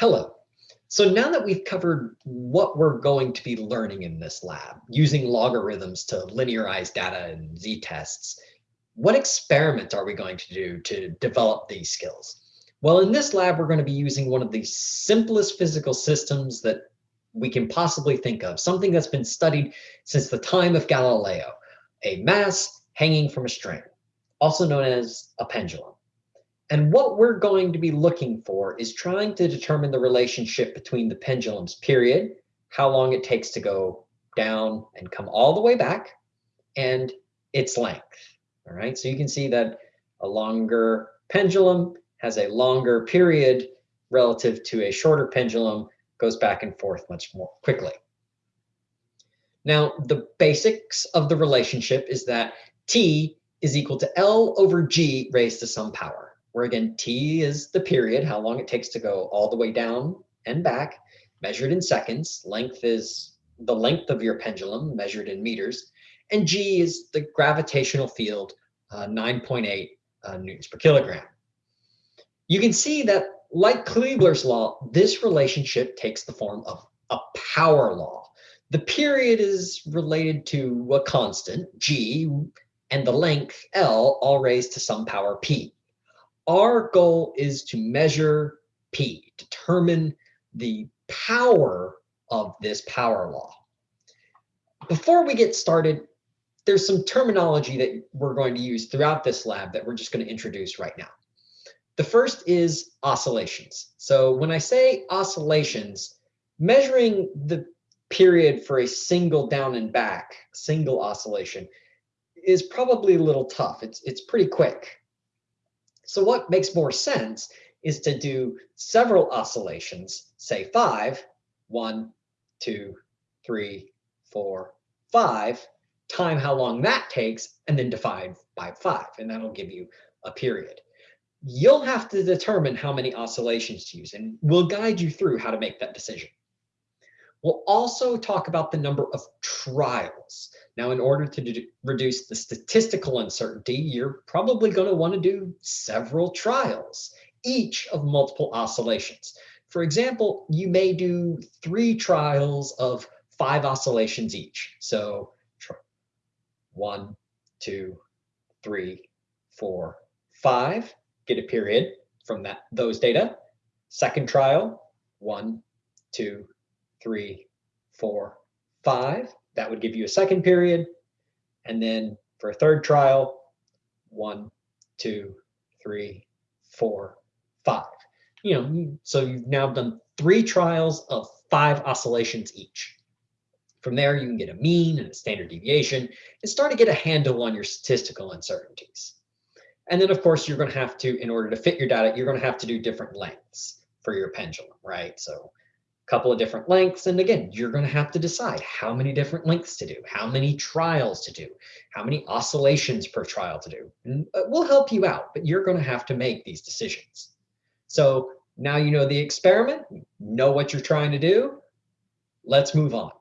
Hello. So now that we've covered what we're going to be learning in this lab, using logarithms to linearize data and z-tests, what experiments are we going to do to develop these skills? Well, in this lab, we're going to be using one of the simplest physical systems that we can possibly think of, something that's been studied since the time of Galileo, a mass hanging from a string, also known as a pendulum. And what we're going to be looking for is trying to determine the relationship between the pendulum's period, how long it takes to go down and come all the way back, and its length. All right, so you can see that a longer pendulum has a longer period relative to a shorter pendulum goes back and forth much more quickly. Now, the basics of the relationship is that T is equal to L over G raised to some power where again, T is the period, how long it takes to go all the way down and back, measured in seconds. Length is the length of your pendulum measured in meters. And G is the gravitational field, uh, 9.8 uh, newtons per kilogram. You can see that like Kepler's law, this relationship takes the form of a power law. The period is related to a constant, G, and the length, L, all raised to some power P. Our goal is to measure P, determine the power of this power law. Before we get started, there's some terminology that we're going to use throughout this lab that we're just going to introduce right now. The first is oscillations. So when I say oscillations, measuring the period for a single down and back, single oscillation, is probably a little tough. It's, it's pretty quick. So what makes more sense is to do several oscillations, say five, one, two, three, four, five, time how long that takes, and then divide by five, and that'll give you a period. You'll have to determine how many oscillations to use, and we'll guide you through how to make that decision. We'll also talk about the number of trials. Now, in order to reduce the statistical uncertainty, you're probably going to want to do several trials, each of multiple oscillations. For example, you may do three trials of five oscillations each. So one, two, three, four, five, get a period from that those data. Second trial, one, two, three, four, five. That would give you a second period. And then for a third trial, one, two, three, four, five. You know, so you've now done three trials of five oscillations each. From there, you can get a mean and a standard deviation and start to get a handle on your statistical uncertainties. And then, of course, you're going to have to, in order to fit your data, you're going to have to do different lengths for your pendulum, right? So couple of different lengths. And again, you're going to have to decide how many different lengths to do, how many trials to do, how many oscillations per trial to do. And uh, we'll help you out, but you're going to have to make these decisions. So now you know the experiment, know what you're trying to do. Let's move on.